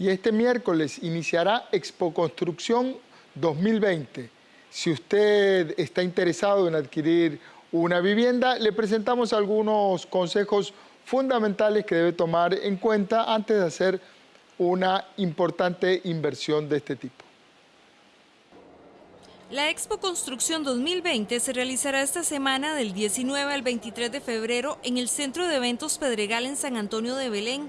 y este miércoles iniciará Expo Construcción 2020. Si usted está interesado en adquirir una vivienda, le presentamos algunos consejos fundamentales que debe tomar en cuenta antes de hacer una importante inversión de este tipo. La Expo Construcción 2020 se realizará esta semana del 19 al 23 de febrero en el Centro de Eventos Pedregal en San Antonio de Belén.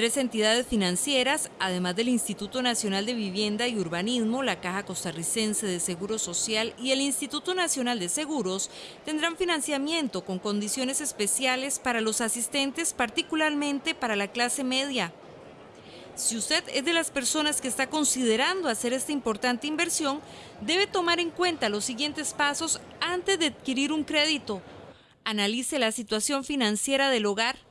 Tres entidades financieras, además del Instituto Nacional de Vivienda y Urbanismo, la Caja Costarricense de Seguro Social y el Instituto Nacional de Seguros, tendrán financiamiento con condiciones especiales para los asistentes, particularmente para la clase media. Si usted es de las personas que está considerando hacer esta importante inversión, debe tomar en cuenta los siguientes pasos antes de adquirir un crédito. Analice la situación financiera del hogar.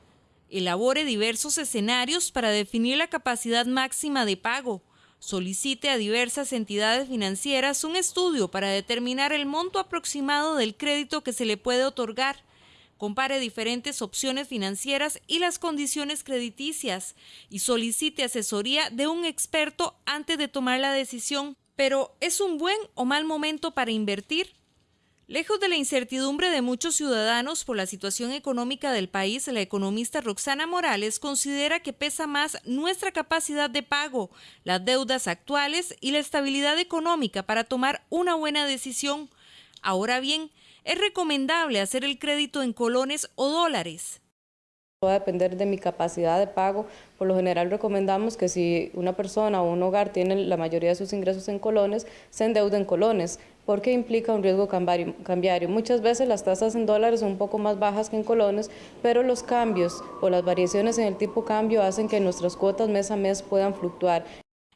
Elabore diversos escenarios para definir la capacidad máxima de pago. Solicite a diversas entidades financieras un estudio para determinar el monto aproximado del crédito que se le puede otorgar. Compare diferentes opciones financieras y las condiciones crediticias y solicite asesoría de un experto antes de tomar la decisión. Pero, ¿es un buen o mal momento para invertir? Lejos de la incertidumbre de muchos ciudadanos por la situación económica del país, la economista Roxana Morales considera que pesa más nuestra capacidad de pago, las deudas actuales y la estabilidad económica para tomar una buena decisión. Ahora bien, es recomendable hacer el crédito en colones o dólares. Va a depender de mi capacidad de pago. Por lo general recomendamos que si una persona o un hogar tiene la mayoría de sus ingresos en colones, se endeude en colones, porque implica un riesgo cambiario. Muchas veces las tasas en dólares son un poco más bajas que en colones, pero los cambios o las variaciones en el tipo cambio hacen que nuestras cuotas mes a mes puedan fluctuar.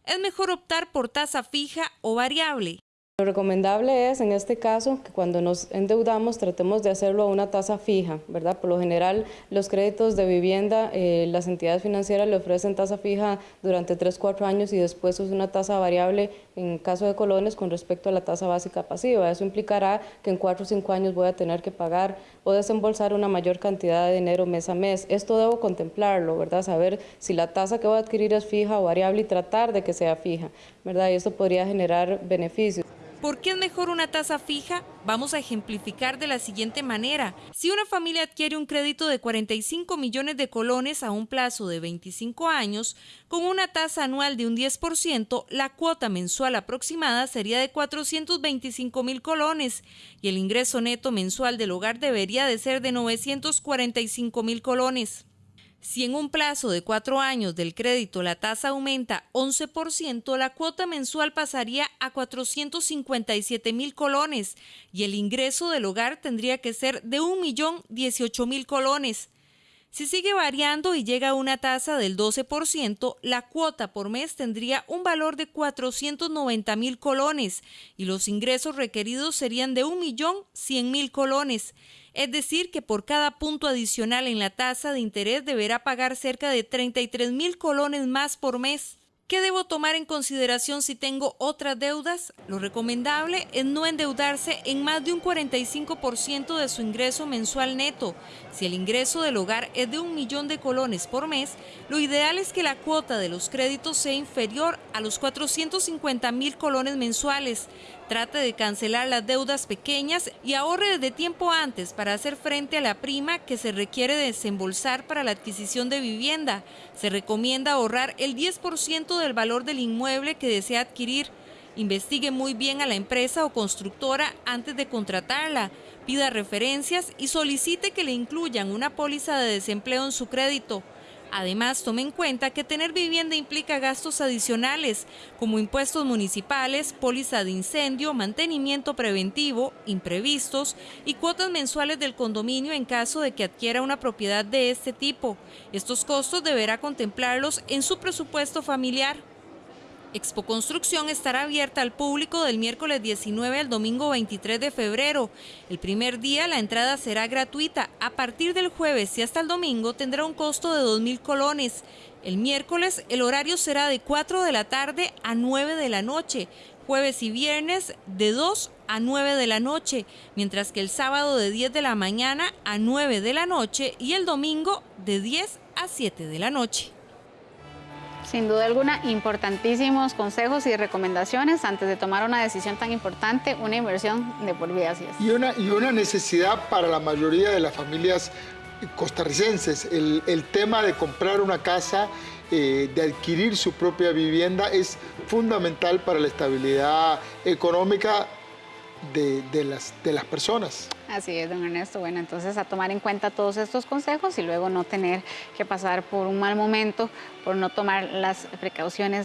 Es mejor optar por tasa fija o variable. Lo recomendable es, en este caso, que cuando nos endeudamos tratemos de hacerlo a una tasa fija, ¿verdad? Por lo general, los créditos de vivienda, eh, las entidades financieras le ofrecen tasa fija durante 3, 4 años y después es una tasa variable en caso de colones con respecto a la tasa básica pasiva. Eso implicará que en 4 o 5 años voy a tener que pagar o desembolsar una mayor cantidad de dinero mes a mes. Esto debo contemplarlo, ¿verdad? Saber si la tasa que voy a adquirir es fija o variable y tratar de que sea fija, ¿verdad? Y esto podría generar beneficios. ¿Por qué es mejor una tasa fija? Vamos a ejemplificar de la siguiente manera. Si una familia adquiere un crédito de 45 millones de colones a un plazo de 25 años, con una tasa anual de un 10%, la cuota mensual aproximada sería de 425 mil colones y el ingreso neto mensual del hogar debería de ser de 945 mil colones. Si en un plazo de cuatro años del crédito la tasa aumenta 11%, la cuota mensual pasaría a 457 mil colones y el ingreso del hogar tendría que ser de 1.018.000 colones. Si sigue variando y llega a una tasa del 12%, la cuota por mes tendría un valor de 490 mil colones y los ingresos requeridos serían de 1.100.000 colones es decir, que por cada punto adicional en la tasa de interés deberá pagar cerca de 33 mil colones más por mes. ¿Qué debo tomar en consideración si tengo otras deudas? Lo recomendable es no endeudarse en más de un 45% de su ingreso mensual neto. Si el ingreso del hogar es de un millón de colones por mes, lo ideal es que la cuota de los créditos sea inferior a los 450 mil colones mensuales. Trate de cancelar las deudas pequeñas y ahorre desde tiempo antes para hacer frente a la prima que se requiere desembolsar para la adquisición de vivienda. Se recomienda ahorrar el 10% del valor del inmueble que desea adquirir. Investigue muy bien a la empresa o constructora antes de contratarla. Pida referencias y solicite que le incluyan una póliza de desempleo en su crédito. Además, tome en cuenta que tener vivienda implica gastos adicionales, como impuestos municipales, póliza de incendio, mantenimiento preventivo, imprevistos y cuotas mensuales del condominio en caso de que adquiera una propiedad de este tipo. Estos costos deberá contemplarlos en su presupuesto familiar. Expo Construcción estará abierta al público del miércoles 19 al domingo 23 de febrero. El primer día la entrada será gratuita. A partir del jueves y hasta el domingo tendrá un costo de 2.000 colones. El miércoles el horario será de 4 de la tarde a 9 de la noche. Jueves y viernes de 2 a 9 de la noche, mientras que el sábado de 10 de la mañana a 9 de la noche y el domingo de 10 a 7 de la noche. Sin duda alguna, importantísimos consejos y recomendaciones antes de tomar una decisión tan importante, una inversión de por vida. Así es. Y una, y una necesidad para la mayoría de las familias costarricenses. El, tema de comprar una casa, eh, de adquirir su propia vivienda es fundamental para la estabilidad económica de, de las, de las personas. Así es, don Ernesto. Bueno, entonces a tomar en cuenta todos estos consejos y luego no tener que pasar por un mal momento, por no tomar las precauciones